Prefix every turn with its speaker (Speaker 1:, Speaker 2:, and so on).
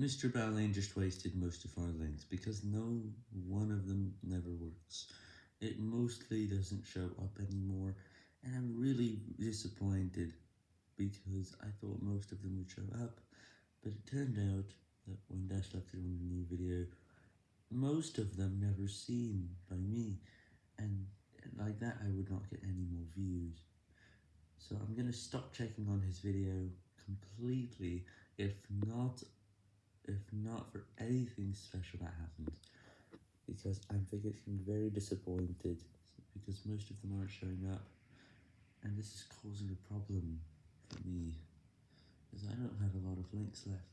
Speaker 1: Mr. Balane just wasted most of our links, because no one of them never works. It mostly doesn't show up anymore, and I'm really disappointed, because I thought most of them would show up, but it turned out that when Dash uploaded a new video, most of them never seen by me, and like that I would not get any more views. So I'm gonna stop checking on his video completely, if not if not for anything special that happened, because I'm getting very disappointed, because most of them aren't showing up, and this is causing a problem for me, because I don't have a lot of links left.